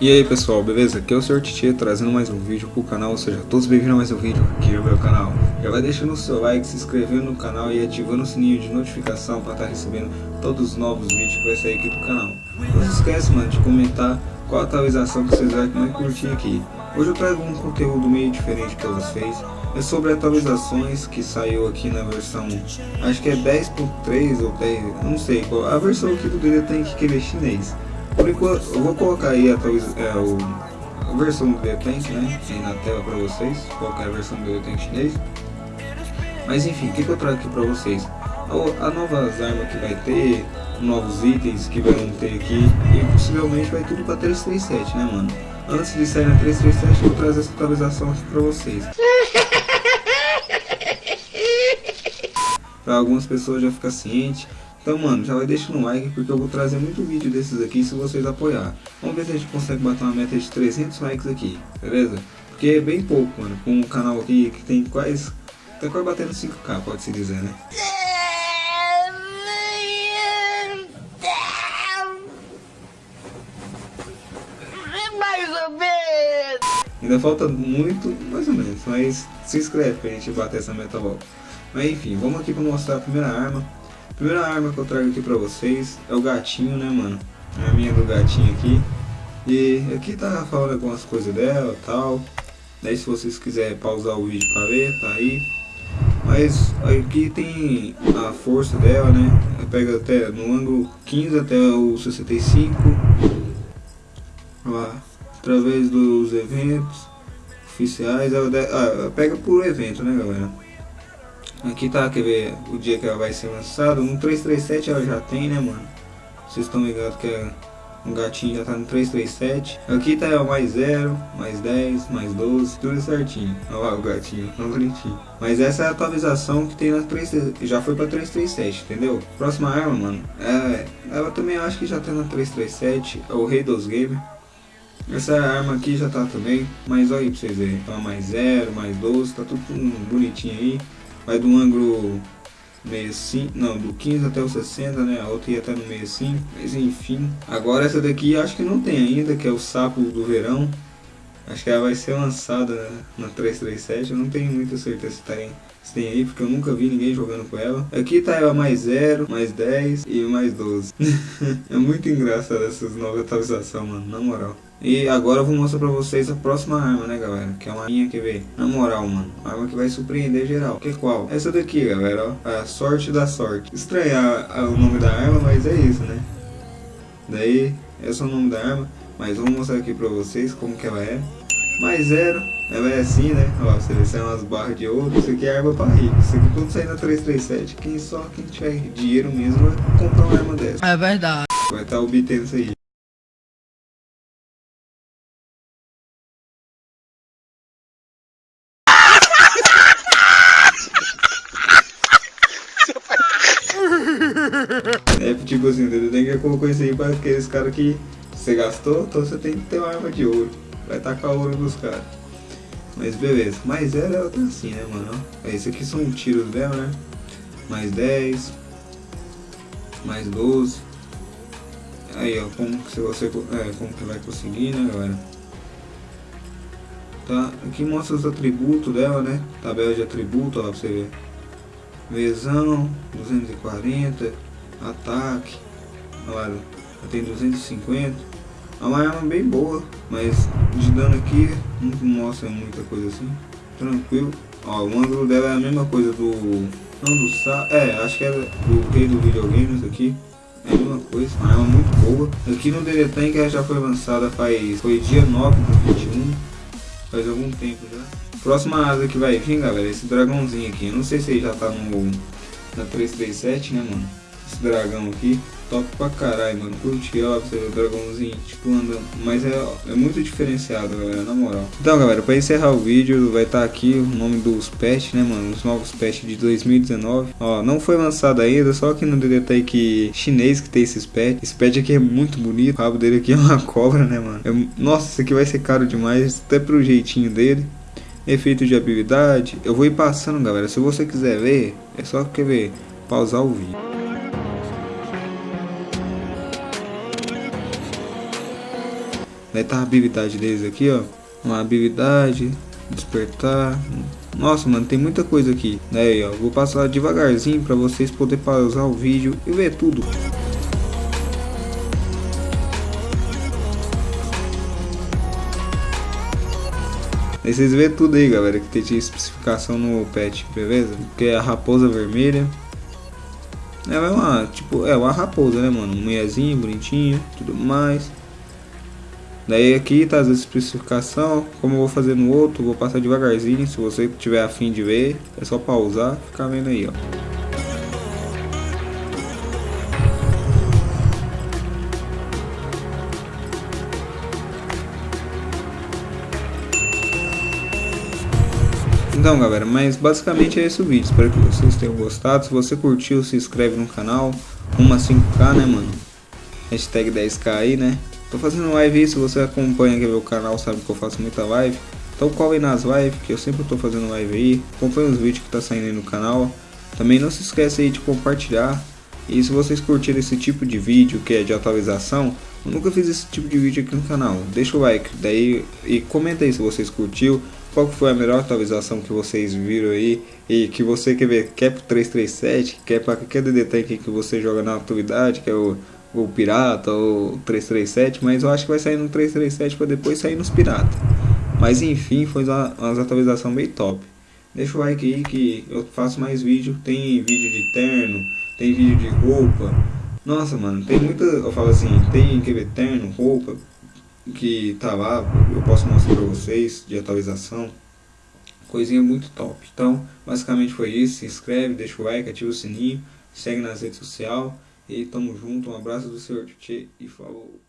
E aí pessoal, beleza? Aqui é o Sr. Titi trazendo mais um vídeo pro canal, ou seja, todos bem-vindos a mais um vídeo aqui no meu canal. Já vai deixando o seu like, se inscrevendo no canal e ativando o sininho de notificação para estar tá recebendo todos os novos vídeos que vai sair aqui do canal. Não se esquece, mano, de comentar qual atualização que vocês vão mais curtir aqui. Hoje eu trago um conteúdo meio diferente para vocês. É sobre atualizações que saiu aqui na versão, acho que é 10.3 ou 10, não sei qual, a versão aqui do DD tem que é chinês. Por enquanto, eu vou colocar aí a, é, o, a versão do Tank, né, aí na tela para vocês, qual é a versão do Tank chinês. Mas enfim, o que, que eu trago aqui para vocês? A, novas armas que vai ter, novos itens que vão ter aqui e possivelmente vai tudo para 337, né mano? Antes de sair na 337 eu vou trazer essa atualização aqui para vocês. Para algumas pessoas já ficar ciente então, mano, já vai deixando um like porque eu vou trazer muito vídeo desses aqui se vocês apoiar. Vamos ver se a gente consegue bater uma meta de 300 likes aqui, beleza? Porque é bem pouco, mano, com um canal aqui que tem quase... Tá quase batendo 5k, pode-se dizer, né? Mais ou menos! Ainda falta muito, mais ou menos, mas se inscreve pra gente bater essa meta logo. Mas enfim, vamos aqui pra mostrar a primeira arma. Primeira arma que eu trago aqui pra vocês é o gatinho, né, mano? É a minha do gatinho aqui. E aqui tá falando algumas coisas dela e tal. Daí se vocês quiserem pausar o vídeo pra ver, tá aí. Mas aqui tem a força dela, né? Pega até no ângulo 15 até o 65. Lá, através dos eventos oficiais, ela, ah, pega por evento, né, galera? Aqui tá, quer ver o dia que ela vai ser lançada. No 337 ela já tem, né, mano? Vocês estão ligados que é um gatinho já tá no 337. Aqui tá o mais 0, mais 10, mais 12, tudo certinho. Olha lá o gatinho, tão bonitinho. Mas essa é a atualização que tem na 3, já foi pra 337, entendeu? Próxima arma, mano, é, ela também acho que já tá na 337, é o Rei dos Gamer. Essa arma aqui já tá também, mas olha aí pra vocês verem, tá mais 0, mais 12, tá tudo bonitinho aí vai do ângulo 65, não, do 15 até o 60, né, a outra ia até no 65, mas enfim. Agora essa daqui acho que não tem ainda, que é o sapo do verão. Acho que ela vai ser lançada na 337, eu não tenho muita certeza se tem, se tem aí, porque eu nunca vi ninguém jogando com ela. Aqui tá ela mais 0, mais 10 e mais 12. é muito engraçado essas novas atualizações, mano, na moral. E agora eu vou mostrar pra vocês a próxima arma, né, galera? Que é uma linha que vem. Na moral, mano. Arma que vai surpreender geral. Que é qual? Essa daqui, galera, ó. A sorte da sorte. Estranhar o nome da arma, mas é isso, né? Daí, esse é o nome da arma. Mas vou mostrar aqui pra vocês como que ela é. Mais zero. Ela é assim, né? Ó, você vê, são umas barras de ouro. Isso aqui é arma pra rico. Isso aqui quando sair na 337, quem só quem tiver dinheiro mesmo vai comprar uma arma dessa. É verdade. Vai estar tá obtendo isso aí. é tipo assim, você tem que colocar isso aí para aqueles caras que você gastou, então você tem que ter uma arma de ouro. Vai tacar ouro nos caras. Mas beleza. Mais ela, tá assim, né, mano? Esse aqui são tiros dela, né? Mais 10. Mais 12. Aí, ó, como que você, é, como que vai conseguir, né, galera? Tá, aqui mostra os atributos dela, né? Tabela de atributos, ó, pra você ver. Vezão, 240, ataque, olha lá, tem 250. É uma arma bem boa, mas de dano aqui não mostra muita coisa assim. Tranquilo. Ó, o ângulo dela é a mesma coisa do... Não do Sa... É, acho que é do rei do videogame isso aqui. É a mesma coisa, uma arma muito boa. Aqui no DD Tank ela já foi lançada faz... Foi dia 9 do 21. Faz algum tempo já. Próxima asa que vai vir, galera, esse dragãozinho aqui. Eu não sei se ele já tá no, na 337, né, mano? Esse dragão aqui. Top pra caralho, mano. Curti, ó, você ver o dragãozinho, tipo, andando. Mas é, é muito diferenciado, galera, na moral. Então, galera, pra encerrar o vídeo, vai estar tá aqui o nome dos patches, né, mano? Os novos patches de 2019. Ó, não foi lançado ainda, só aqui no DD que chinês que tem esses patches. Esse patch aqui é muito bonito. O rabo dele aqui é uma cobra, né, mano? É, nossa, isso aqui vai ser caro demais, até pro jeitinho dele efeito de habilidade. Eu vou ir passando, galera. Se você quiser ver, é só quer ver, pausar o vídeo. Daí tá a habilidade deles aqui, ó. Uma habilidade, despertar. Nossa, mano, tem muita coisa aqui. Daí, ó, vou passar devagarzinho para vocês poderem pausar o vídeo e ver tudo. Aí vocês vê tudo aí, galera, que tem especificação no pet, beleza? Que é a raposa vermelha. É uma, tipo, é uma raposa, né, mano? Mulherzinha, bonitinha, tudo mais. Daí aqui tá as especificações, como eu vou fazer no outro, vou passar devagarzinho, se você tiver afim de ver, é só pausar, ficar vendo aí, ó. Então galera, mas basicamente é esse o vídeo, espero que vocês tenham gostado, se você curtiu se inscreve no canal, uma 5k né mano, hashtag 10k aí né, tô fazendo live aí, se você acompanha aqui meu canal sabe que eu faço muita live, então colhe nas lives, que eu sempre tô fazendo live aí, acompanha os vídeos que tá saindo aí no canal, também não se esquece aí de compartilhar, e se vocês curtiram esse tipo de vídeo que é de atualização, eu nunca fiz esse tipo de vídeo aqui no canal, deixa o like, daí e comenta aí se vocês curtiu, qual foi a melhor atualização que vocês viram aí. E que você quer ver, quer pro 337, quer para qualquer DD Tank que você joga na atualidade, que é o, o Pirata ou 337, mas eu acho que vai sair no 337 para depois sair nos Pirata. Mas enfim, foi uma, uma atualização bem top. Deixa o like aí que eu faço mais vídeo, tem vídeo de terno, tem vídeo de roupa. Nossa, mano, tem muita, eu falo assim, tem que ver terno, roupa, que tá lá, eu posso mostrar para vocês de atualização. Coisinha muito top. Então, basicamente foi isso. Se inscreve, deixa o like, ativa o sininho, segue nas redes sociais. E tamo junto. Um abraço do Senhor Tchê e falou.